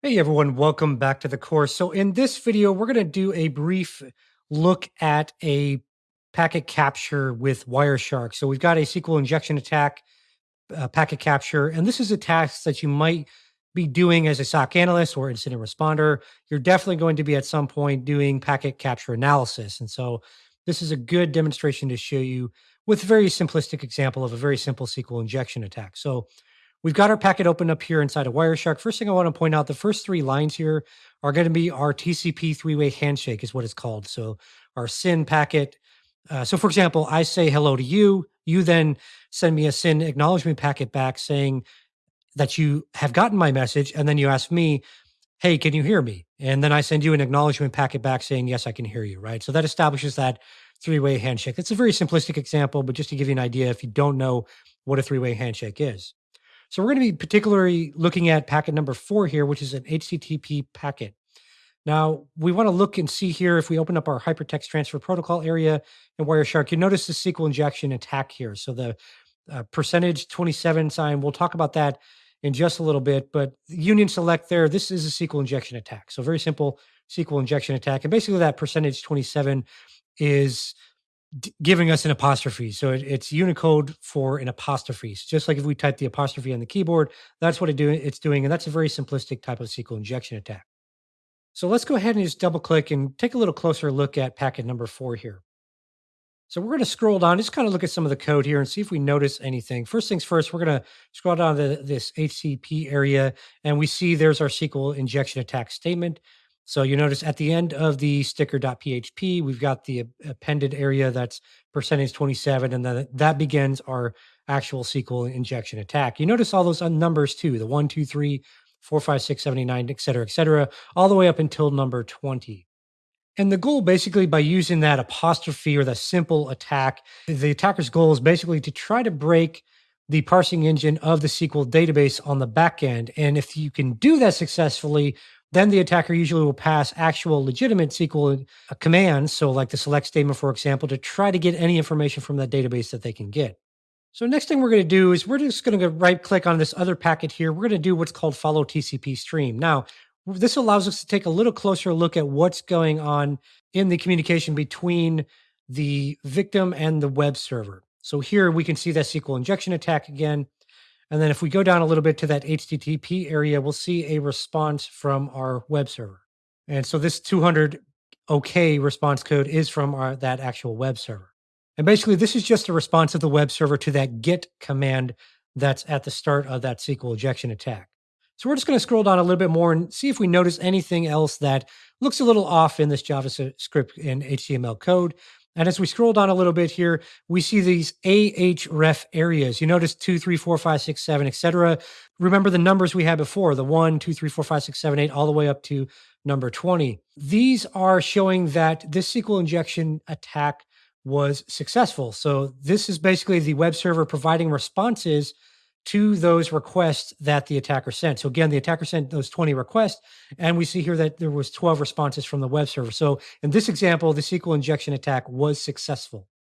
Hey everyone, welcome back to the course. So in this video, we're going to do a brief look at a packet capture with Wireshark. So we've got a SQL injection attack, uh, packet capture, and this is a task that you might be doing as a SOC analyst or incident responder. You're definitely going to be at some point doing packet capture analysis. And so this is a good demonstration to show you with a very simplistic example of a very simple SQL injection attack. So We've got our packet open up here inside of Wireshark. First thing I want to point out, the first three lines here are going to be our TCP three-way handshake is what it's called. So our SYN packet. Uh, so for example, I say hello to you. You then send me a SYN acknowledgement packet back saying that you have gotten my message. And then you ask me, hey, can you hear me? And then I send you an acknowledgement packet back saying, yes, I can hear you, right? So that establishes that three-way handshake. It's a very simplistic example, but just to give you an idea, if you don't know what a three-way handshake is. So we're going to be particularly looking at packet number four here, which is an HTTP packet. Now, we want to look and see here if we open up our hypertext transfer protocol area in Wireshark, you notice the SQL injection attack here. So the uh, percentage 27 sign, we'll talk about that in just a little bit, but union select there, this is a SQL injection attack. So very simple SQL injection attack. And basically that percentage 27 is giving us an apostrophe. So it, it's Unicode for an apostrophe. So just like if we type the apostrophe on the keyboard, that's what it do, it's doing. And that's a very simplistic type of SQL injection attack. So let's go ahead and just double click and take a little closer look at packet number four here. So we're going to scroll down, just kind of look at some of the code here and see if we notice anything. First things first, we're going to scroll down to this HTTP area and we see there's our SQL injection attack statement. So you notice at the end of the sticker.php, we've got the appended area that's percentage 27, and then that begins our actual SQL injection attack. You notice all those numbers too, the one, two, three, four, five, six, 79, et cetera, et cetera, all the way up until number 20. And the goal basically by using that apostrophe or the simple attack, the attacker's goal is basically to try to break the parsing engine of the SQL database on the back end. And if you can do that successfully, then the attacker usually will pass actual legitimate SQL commands, so like the select statement, for example, to try to get any information from that database that they can get. So next thing we're going to do is we're just going to go right click on this other packet here. We're going to do what's called follow TCP stream. Now, this allows us to take a little closer look at what's going on in the communication between the victim and the web server. So here we can see that SQL injection attack again. And then if we go down a little bit to that HTTP area, we'll see a response from our web server. And so this 200 OK response code is from our, that actual web server. And basically, this is just a response of the web server to that get command that's at the start of that SQL injection attack. So we're just going to scroll down a little bit more and see if we notice anything else that looks a little off in this JavaScript and HTML code. And as we scroll down a little bit here, we see these AHREF areas. You notice two, three, four, five, six, seven, etc. Remember the numbers we had before, the one, two, three, four, five, six, seven, eight, all the way up to number 20. These are showing that this SQL injection attack was successful. So this is basically the web server providing responses to those requests that the attacker sent. So again, the attacker sent those 20 requests, and we see here that there was 12 responses from the web server. So in this example, the SQL injection attack was successful.